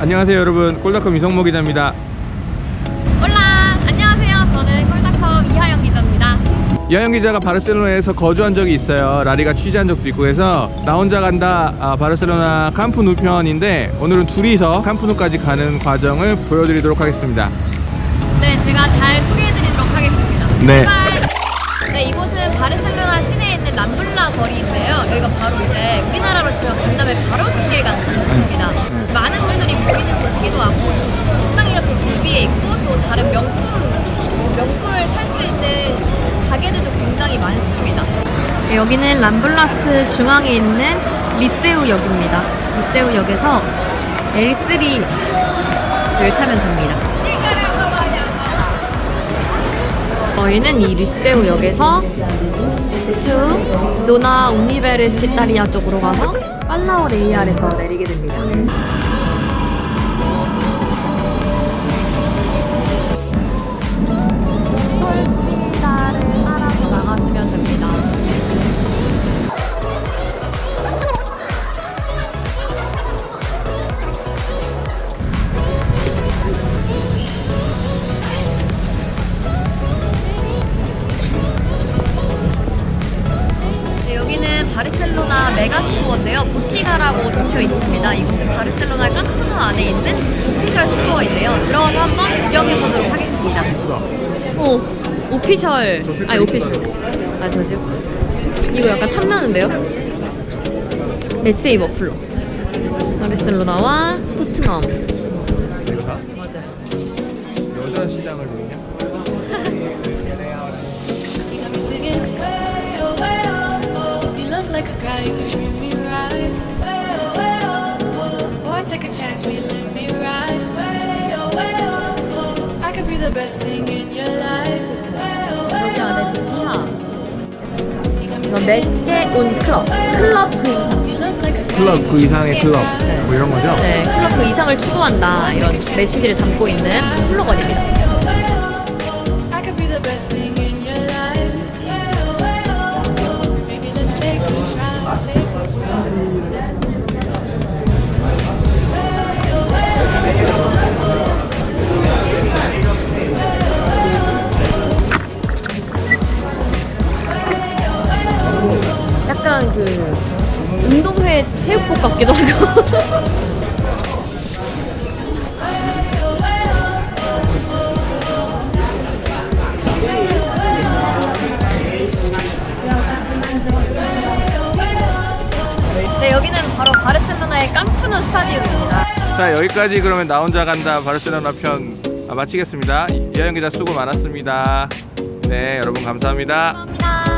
안녕하세요 여러분. 꼴닷컴 이성모 기자입니다. 올라 안녕하세요. 저는 콜닷컴 이하영 기자입니다. 이하영 기자가 바르셀로나에서 거주한 적이 있어요. 라리가 취재한 적도 있고 해서 나 혼자 간다 아, 바르셀로나 캄프누 편인데 오늘은 둘이서 캄프누까지 가는 과정을 보여드리도록 하겠습니다. 네 제가 잘 소개해드리도록 하겠습니다. 네. 출발! 네 이곳은 바르셀로나 시내에 있는 람블라 거리인데요. 여기가 바로 이제 우리나라로 치면 간담회 가로수길 같은 곳입니다. 네. 많은 분들이 모이는 곳이기도 하고 식당이 이렇게 질비해 있고 또 다른 명품 명품을 살 수 있는 가게들도 굉장히 많습니다. 네, 여기는 람블라스 중앙에 있는 리세우역입니다. 리세우역에서 L3를 타면 됩니다 저희는 이 리세우역에서 쭉 조나 우니베르시타리아 쪽으로 가서 팔라오 레이알에서 내리게 됩니다. 바르셀로나 megastore인데요. botiga라고 적혀 있습니다. 이곳은 바르셀로나 캄프 노우 안에 있는 official store인데요. 들어가서 한번 구경해보도록 하겠습니다. 오, official. 아니, official. 아, 저지요? 이거 약간 탐나는데요? matchday 머플러. 바르셀로나와 토트넘. 맞아요. 여자 시장을 the best thing in your life. Oh 여기 안에 oh. me 이거 singing. 몇개 온 클럽. 클럽 그 guy 클럽 그 이상의 클럽 뭐 이런 거죠? 네, 클럽 그 이상을 추구한다 이런 메시지를 담고 있는 슬로건입니다. 약간 그 운동회 체육복 같기도 하고. 네, 여기는 바로 바르셀로나의 깜푸누 스타디움입니다. 자 여기까지 그러면 나 혼자 간다 바르셀로나 편 아, 마치겠습니다 이하영 기자 수고 많았습니다 네 여러분 감사합니다 감사합니다.